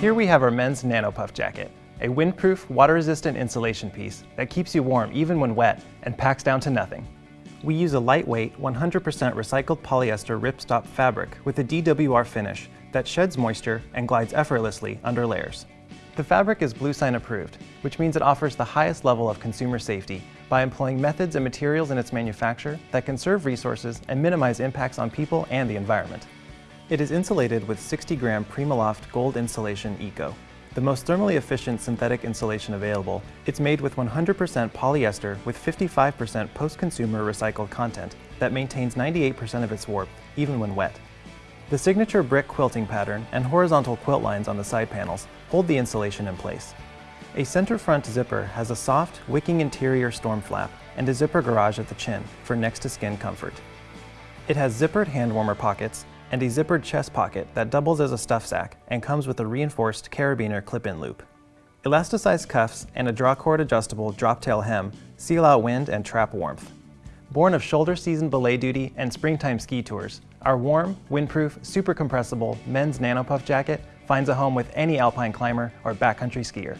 Here we have our men's NanoPuff jacket, a windproof, water-resistant insulation piece that keeps you warm even when wet and packs down to nothing. We use a lightweight, 100% recycled polyester ripstop fabric with a DWR finish that sheds moisture and glides effortlessly under layers. The fabric is bluesign approved, which means it offers the highest level of consumer safety by employing methods and materials in its manufacture that conserve resources and minimize impacts on people and the environment. It is insulated with 60 gram Primaloft Gold Insulation Eco. The most thermally efficient synthetic insulation available, it's made with 100% polyester with 55% post-consumer recycled content that maintains 98% of its warmth even when wet. The signature brick quilting pattern and horizontal quilt lines on the side panels hold the insulation in place. A center front zipper has a soft, wicking interior storm flap and a zipper garage at the chin for next-to-skin comfort. It has zippered hand warmer pockets and a zippered chest pocket that doubles as a stuff sack and comes with a reinforced carabiner clip-in loop. Elasticized cuffs and a drawcord adjustable drop-tail hem seal out wind and trap warmth. Born of shoulder season belay duty and springtime ski tours, our warm, windproof, super compressible men's nanopuff jacket finds a home with any alpine climber or backcountry skier.